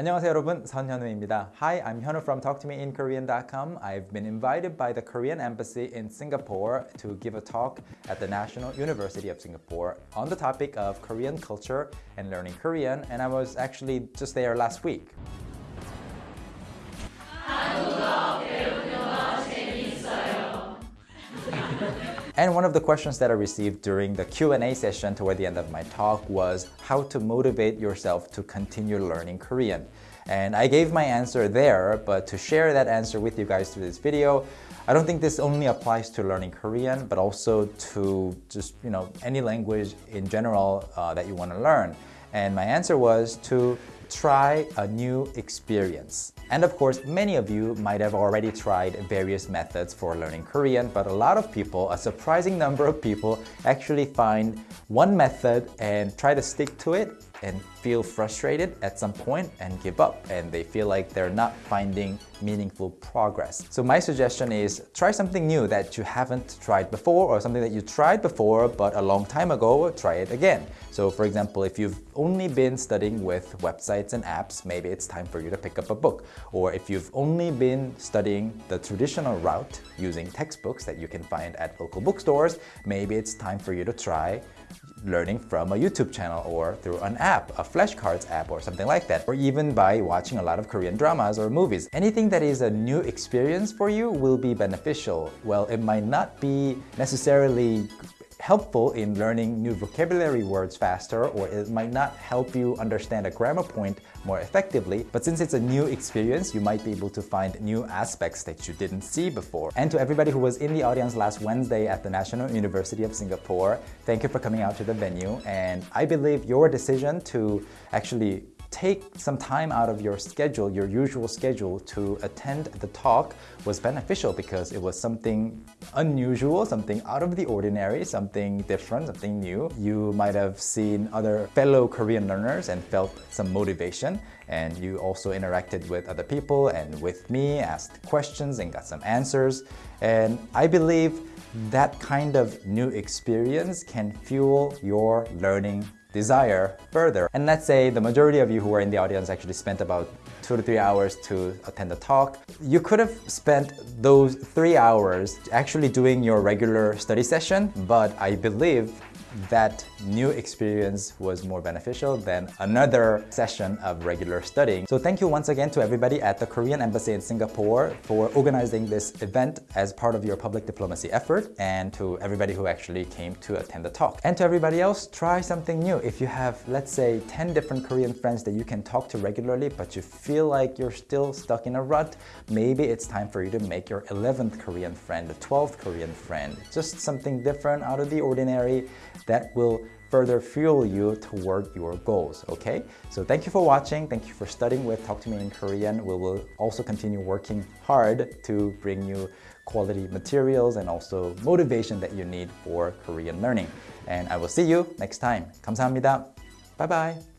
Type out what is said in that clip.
안녕하세요 여러분 선현우입니다. Hi, I'm Hyunwoo from talktomeinkorean.com. I've been invited by the Korean Embassy in Singapore to give a talk at the National University of Singapore on the topic of Korean culture and learning Korean and I was actually just there last week. And one of the questions that I received during the Q&A session toward the end of my talk was how to motivate yourself to continue learning Korean. And I gave my answer there, but to share that answer with you guys through this video, I don't think this only applies to learning Korean, but also to just, you know, any language in general uh, that you want to learn. And my answer was to try a new experience. And of course, many of you might have already tried various methods for learning Korean, but a lot of people, a surprising number of people, actually find one method and try to stick to it and feel frustrated at some point and give up and they feel like they're not finding meaningful progress. So my suggestion is try something new that you haven't tried before or something that you tried before but a long time ago, try it again. So for example, if you've only been studying with websites and apps, maybe it's time for you to pick up a book. Or if you've only been studying the traditional route using textbooks that you can find at local bookstores, maybe it's time for you to try learning from a YouTube channel or through an app, a flashcards app or something like that, or even by watching a lot of Korean dramas or movies. Anything that is a new experience for you will be beneficial. Well, it might not be necessarily helpful in learning new vocabulary words faster or it might not help you understand a grammar point more effectively. But since it's a new experience, you might be able to find new aspects that you didn't see before. And to everybody who was in the audience last Wednesday at the National University of Singapore, thank you for coming out to the venue. And I believe your decision to actually take some time out of your schedule, your usual schedule, to attend the talk was beneficial because it was something unusual, something out of the ordinary, something different, something new. You might have seen other fellow Korean learners and felt some motivation and you also interacted with other people and with me, asked questions and got some answers. And I believe that kind of new experience can fuel your learning desire further. And let's say the majority of you who were in the audience actually spent about two to three hours to attend the talk. You could have spent those three hours actually doing your regular study session, but I believe that new experience was more beneficial than another session of regular studying. So thank you once again to everybody at the Korean Embassy in Singapore for organizing this event as part of your public diplomacy effort and to everybody who actually came to attend the talk. And to everybody else, try something new. If you have, let's say, 10 different Korean friends that you can talk to regularly, but you feel like you're still stuck in a rut, maybe it's time for you to make your 11th Korean friend, the 12th Korean friend. Just something different out of the ordinary that will further fuel you toward your goals, okay? So thank you for watching. Thank you for studying with Talk to Me in Korean. We will also continue working hard to bring you quality materials and also motivation that you need for Korean learning. And I will see you next time. 감사합니다. Bye-bye.